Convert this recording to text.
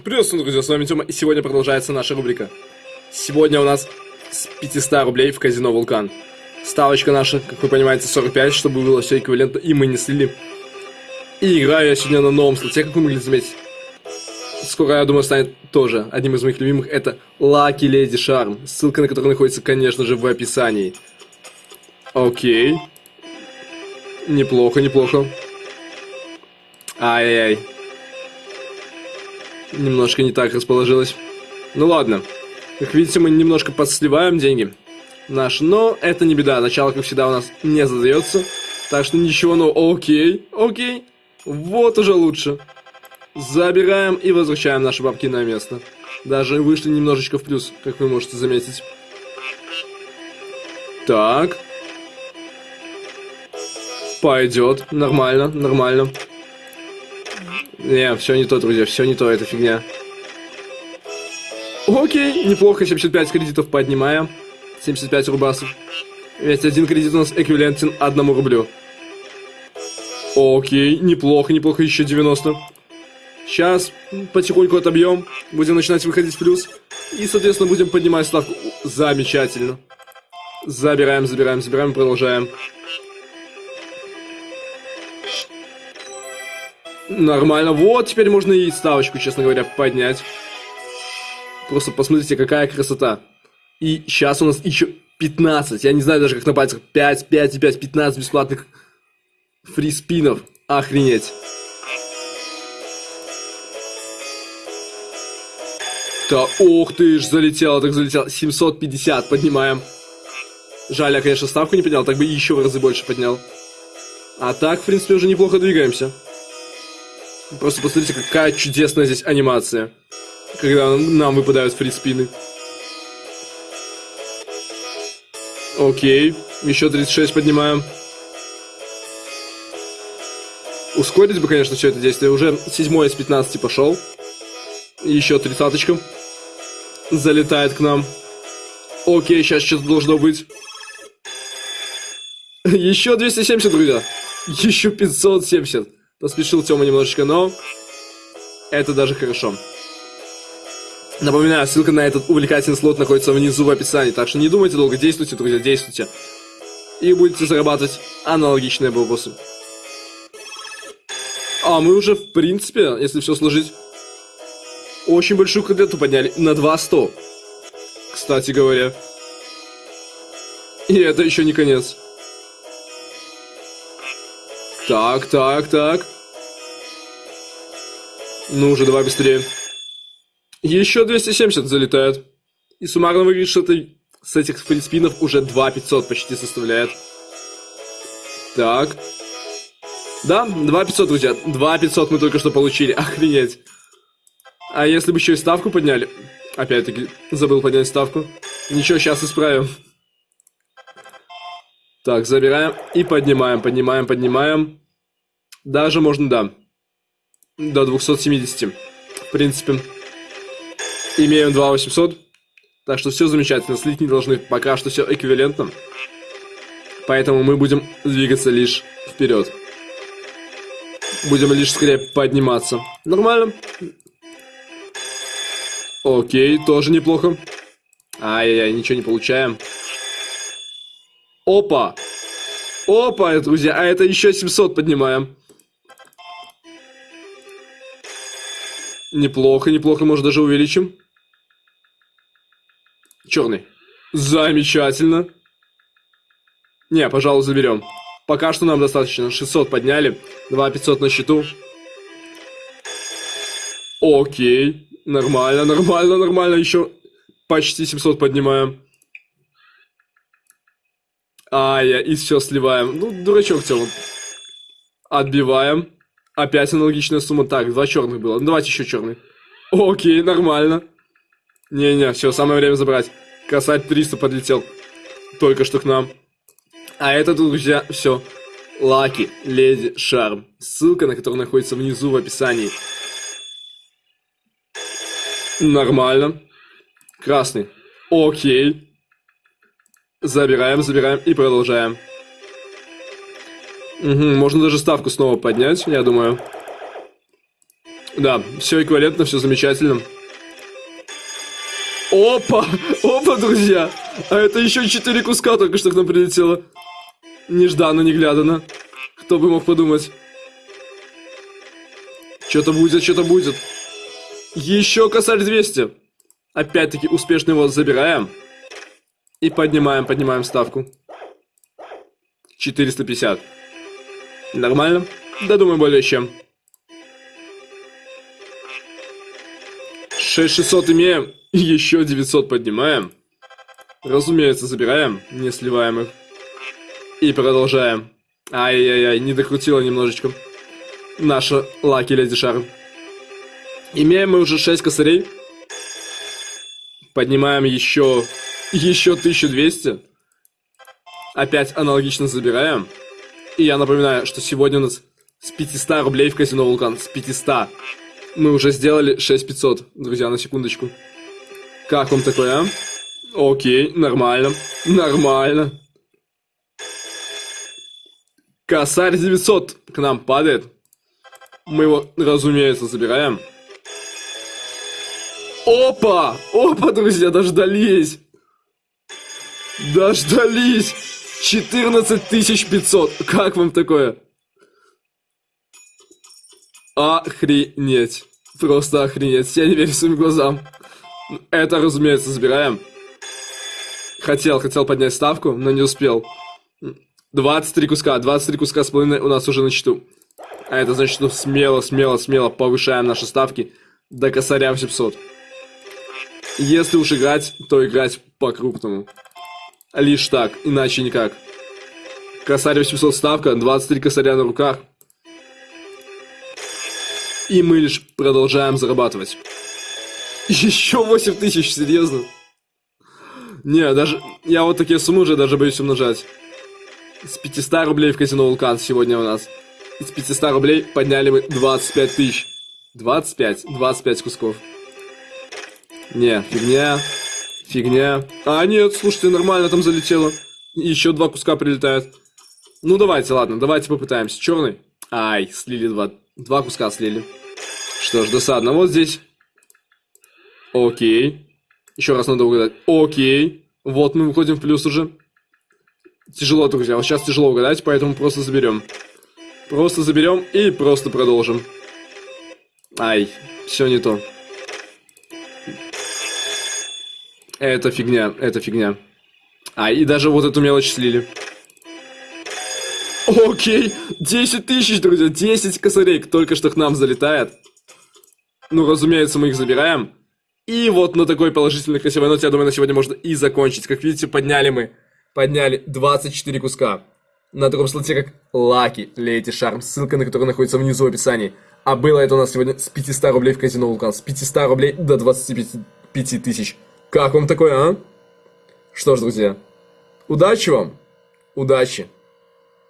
Приветствую, друзья, с вами Тёма, и сегодня продолжается наша рубрика. Сегодня у нас с 500 рублей в казино Вулкан. Ставочка наша, как вы понимаете, 45, чтобы было все эквивалентно, и мы не слили. И играю я сегодня на новом слоте, как вы могли заметить. Скоро, я думаю, станет тоже одним из моих любимых. Это Lucky Lady Charm, ссылка на который находится, конечно же, в описании. Окей. Неплохо, неплохо. Ай-яй-яй немножко не так расположилось. Ну ладно. Как видите, мы немножко подсливаем деньги наши, но это не беда. Начало, как всегда, у нас не задается. Так что ничего, ну окей, окей. Вот уже лучше. Забираем и возвращаем наши бабки на место. Даже вышли немножечко в плюс, как вы можете заметить. Так. Пойдет. Нормально, нормально. Не, все не то, друзья, все не то, это фигня. Окей, неплохо, 75 кредитов поднимаем. 75 рубасов. Ведь один кредит у нас эквивалентен одному рублю. Окей, неплохо, неплохо, еще 90. Сейчас потихоньку отобьем, будем начинать выходить в плюс. И, соответственно, будем поднимать ставку. Замечательно. Забираем, забираем, забираем, продолжаем. Нормально. Вот, теперь можно и ставочку, честно говоря, поднять. Просто посмотрите, какая красота. И сейчас у нас еще 15. Я не знаю даже, как на пальцах. 5, 5 и 5, 15 бесплатных фриспинов. Охренеть. Да, ох ты ж, залетело, так залетело. 750 поднимаем. Жаль, я, конечно, ставку не поднял, так бы еще в разы больше поднял. А так, в принципе, уже неплохо двигаемся. Просто посмотрите, какая чудесная здесь анимация. Когда нам выпадают фриспины. Окей. Еще 36 поднимаем. Ускорить бы, конечно, все это действие. Уже седьмой из 15 пошел. Еще тридцаточка. Залетает к нам. Окей, сейчас что-то должно быть. Еще 270, друзья. Еще 570. Поспешил Тёма немножечко, но это даже хорошо. Напоминаю, ссылка на этот увлекательный слот находится внизу в описании, так что не думайте долго, действуйте, друзья, действуйте. И будете зарабатывать аналогичные бабосы. А мы уже, в принципе, если все сложить, очень большую кредиту подняли на 200. Кстати говоря. И это еще не конец. Так, так, так. Ну уже давай быстрее. Еще 270 залетает. И суммарно выглядит, что это с этих фриспинов уже 2500 почти составляет. Так. Да, 2500, друзья. 2500 мы только что получили. Охренеть. А если бы еще и ставку подняли? Опять-таки, забыл поднять ставку. Ничего, сейчас исправим. Так, забираем и поднимаем, поднимаем, поднимаем. Даже можно, да. До 270. В принципе. Имеем 2800. Так что все замечательно. Слить не должны. Пока что все эквивалентно. Поэтому мы будем двигаться лишь вперед. Будем лишь скорее подниматься. Нормально. Окей, тоже неплохо. Ай-яй-яй, ничего не получаем. Опа! Опа, друзья, а это еще 700 поднимаем. Неплохо, неплохо, может даже увеличим. Черный. Замечательно. Не, пожалуй, заберем. Пока что нам достаточно. 600 подняли. 2500 на счету. Окей. Нормально, нормально, нормально. Еще почти 700 поднимаем. А, я и все сливаем. Ну, дурачок в целом. Отбиваем. Опять аналогичная сумма. Так, два черных было. Ну, давайте еще черный. Окей, нормально. Не-не, все, самое время забрать. Касать 300 подлетел. Только что к нам. А это, друзья, все. Лаки, Леди, Шарм. Ссылка на которую находится внизу в описании. Нормально. Красный. Окей. Забираем, забираем и продолжаем. Угу, можно даже ставку снова поднять, я думаю. Да, все эквивалентно, все замечательно. Опа! Опа, друзья! А это еще четыре куска только что к нам прилетело. Нежданно, неглядано. Кто бы мог подумать. Что-то будет, что-то будет. Еще косарь 200. Опять-таки успешно его забираем. И поднимаем, поднимаем ставку. 450. Нормально? Да, думаю, более чем. 6600 имеем. Еще 900 поднимаем. Разумеется, забираем, не сливаем их. И продолжаем. Ай-яй-яй, не докрутила немножечко. Наша Лаки Леди Шарм. Имеем мы уже 6 косарей. Поднимаем еще, еще 1200. Опять аналогично забираем. И я напоминаю, что сегодня у нас с 500 рублей в казино Вулкан. С 500. Мы уже сделали 6500, друзья, на секундочку. Как вам такое, а? Окей, нормально. Нормально. Косарь 900 к нам падает. Мы его, разумеется, забираем. Опа! Опа, друзья, дождались! Дождались! 14500. Как вам такое? Охренеть. Просто охренеть. Я не верю своим глазам. Это, разумеется, забираем. Хотел, хотел поднять ставку, но не успел. 23 куска, 23 куска с половиной у нас уже на счету. А это значит, что смело, смело, смело повышаем наши ставки до косаря в 700. Если уж играть, то играть по-крупному. Лишь так, иначе никак. Косарь 800 ставка, 23 косаря на руках. И мы лишь продолжаем зарабатывать. Еще 8 тысяч, серьезно? Не, даже... Я вот такие суммы уже даже боюсь умножать. С 500 рублей в казино Вулкан сегодня у нас. Из 500 рублей подняли мы 25 тысяч. 25, 25 кусков. Не, фигня. Фигня. А, нет, слушайте, нормально там залетело. Еще два куска прилетают. Ну, давайте, ладно, давайте попытаемся. Черный. Ай, слили два. Два куска слили. Что ж, досадно. Вот здесь. Окей. Еще раз надо угадать. Окей. Вот мы выходим в плюс уже. Тяжело, друзья. Вот сейчас тяжело угадать, поэтому просто заберем. Просто заберем и просто продолжим. Ай, все не то. Это фигня, это фигня. А, и даже вот эту мелочь слили. Окей, 10 тысяч, друзья, 10 косарей только что к нам залетает. Ну, разумеется, мы их забираем. И вот на такой положительной красивой ноте, я думаю, на сегодня можно и закончить. Как видите, подняли мы, подняли 24 куска. На таком слоте, как Лаки Лети Шарм, ссылка на который находится внизу в описании. А было это у нас сегодня с 500 рублей в казино Вулкан. С 500 рублей до 25 тысяч. Как вам такое, а? Что ж, друзья, удачи вам, удачи.